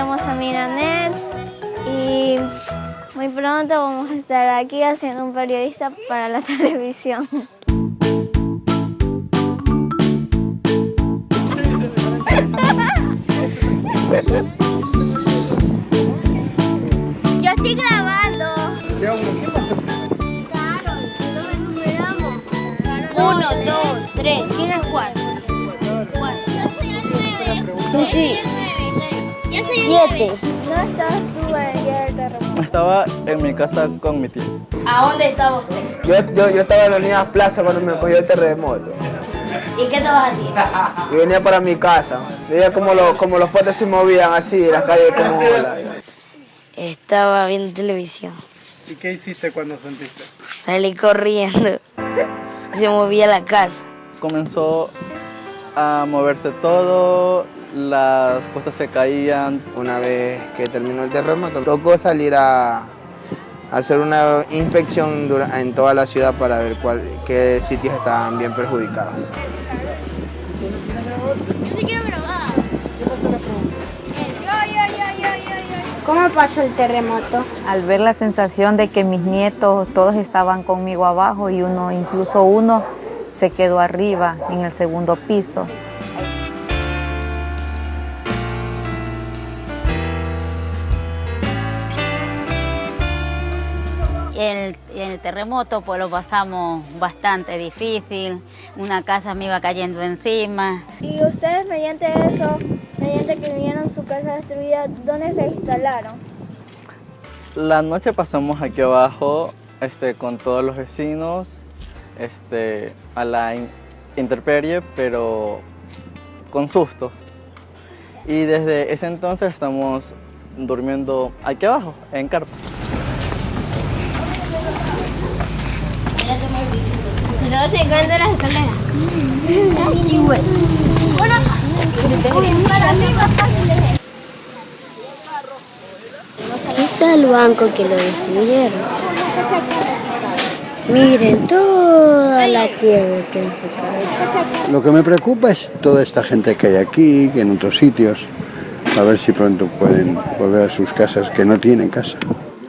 llamo Samira y muy pronto vamos a estar aquí haciendo un periodista para la televisión. Yo estoy grabando. Claro. Uno, dos, tres. ¿Quién es cuál? Yo soy el nueve. Tú sí. Yo Siete. ¿Dónde estabas tú el día del terremoto? Estaba en mi casa con mi tío. ¿A dónde estaba usted? Yo, yo, yo estaba en la Unidad Plaza cuando me cogió el terremoto. ¿Y qué estabas haciendo? Y venía para mi casa. Veía como, los como los potes se movían así, las calles como olas. Estaba viendo televisión. ¿Y qué hiciste cuando sentiste? Salí corriendo. Se movía la casa. Comenzó a moverse todo, las cosas se caían. Una vez que terminó el terremoto, tocó salir a, hacer una inspección en toda la ciudad para ver cuál, qué sitios estaban bien perjudicados. Yo sí quiero grabar. ¿Cómo pasó el terremoto? al ver la sensación de que mis nietos todos estaban conmigo abajo y uno, incluso uno, se quedó arriba en el segundo piso. En el, en el terremoto pues lo pasamos bastante difícil, una casa me iba cayendo encima. Y ustedes mediante eso, mediante que vieron su casa destruida, ¿dónde se instalaron? La noche pasamos aquí abajo este, con todos los vecinos este, a la in- intemperie, pero con sustos. Y desde ese entonces estamos durmiendo aquí abajo, en carpa. Estamos llegando a las escaleras. Sí, güey. Bueno, para mí más fácil es Aquí está el banco que lo destruyeron. Miren toda la tierra que se. Lo que me preocupa es toda esta gente que hay aquí, que en otros sitios, a ver si pronto pueden volver a sus casas, que no tienen casa.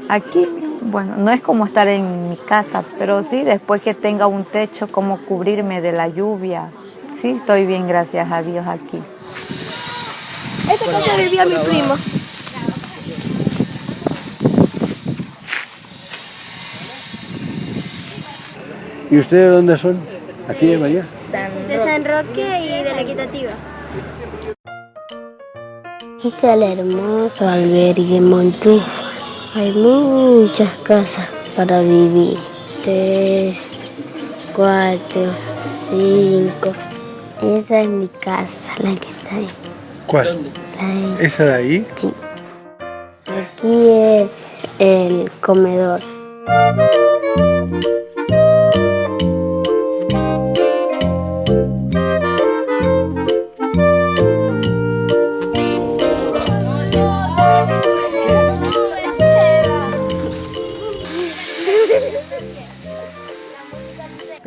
Aquí, bueno, no es como estar en mi casa, pero sí, después que tenga un techo, como cubrirme de la lluvia. Sí, estoy bien, gracias a Dios aquí. Esta casa vivía mi primo. ¿Y ustedes de dónde son? ¿Aquí de Bahía? de San Roque y de la Equitativa. Este es el hermoso albergue Montúfar. Hay muchas casas para vivir. Tres, cuatro, cinco. Esa es mi casa, la que está ahí. ¿Cuál? La de- ¿Esa de ahí? sí. Aquí es el comedor.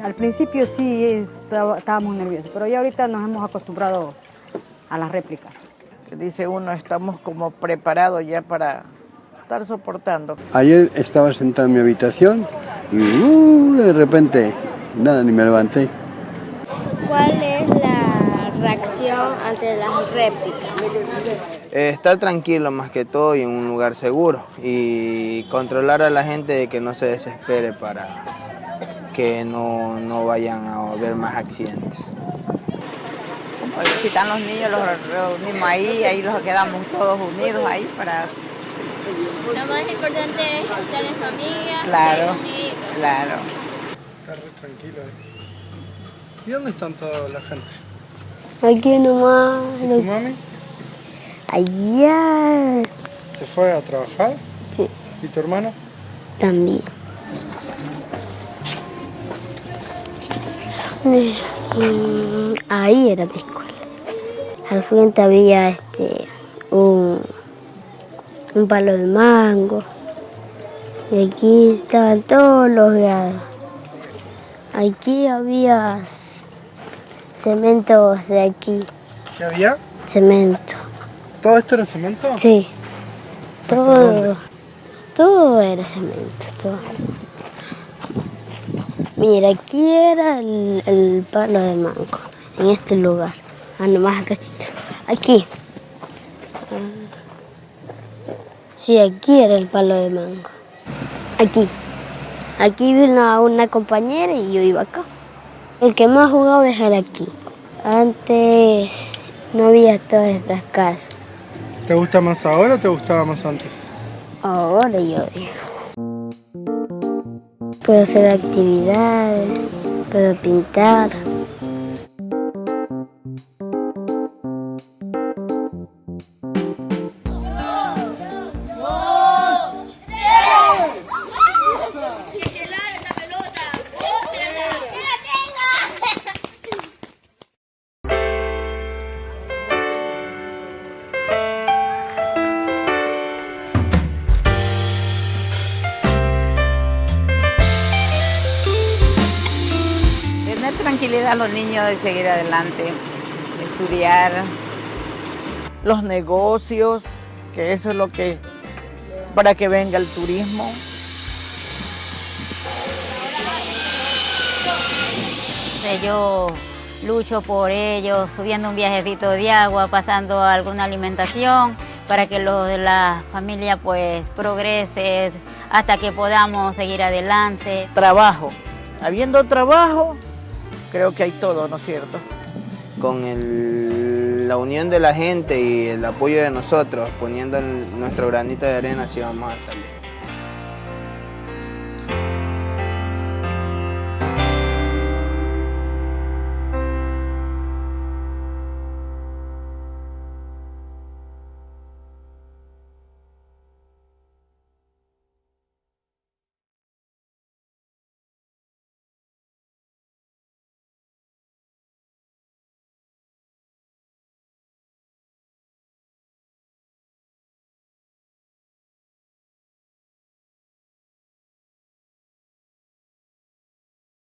Al principio sí estaba- estábamos nerviosos, pero ya ahorita nos hemos acostumbrado a las réplicas. Dice uno, estamos como preparados ya para estar soportando. Ayer estaba sentado en mi habitación y uh, de repente, nada, ni me levanté. ¿Cuál es la reacción ante las réplicas? Eh, estar tranquilo más que todo y en un lugar seguro y controlar a la gente de que no se desespere para que no, no vayan a haber más accidentes. Si están los niños, los reunimos ahí, ahí los quedamos todos unidos ahí para... Lo más importante es estar en familia. Claro. y unidos. Claro. Está re tranquilo ahí. ¿Y dónde están toda la gente? Aquí nomás. ¿Y tu mami? Allá ¿Se fue a trabajar? Sí. ¿Y tu hermano? también. Ahí era mi escuela. Al frente había este un, un palo de mango. Y aquí estaban todos los grados. Aquí había cementos de aquí. ¿Qué había? Cemento. ¿Todo esto era cemento? Sí. Todo, todo era cemento, todo. Mira, aquí era el, el palo de mango, en este lugar. Ah, nomás acá. Aquí. Sí, aquí era el palo de mango. Aquí. Aquí vino una compañera y yo iba acá. El que más jugado es el aquí. Antes no había todas estas casas. ¿Te gusta más ahora o te gustaba más antes? Ahora yo digo. Puedo hacer actividades, puedo pintar. A los niños de seguir adelante, estudiar. Los negocios, que eso es lo que, para que venga el turismo. Yo lucho por ellos, subiendo un viajecito de agua, pasando alguna alimentación para que lo de la familia pues progrese hasta que podamos seguir adelante. Trabajo. Habiendo trabajo, creo que hay todo, ¿no es cierto? Con la unión de la gente y el apoyo de nosotros, poniendo nuestro granito de arena, sí vamos a salir.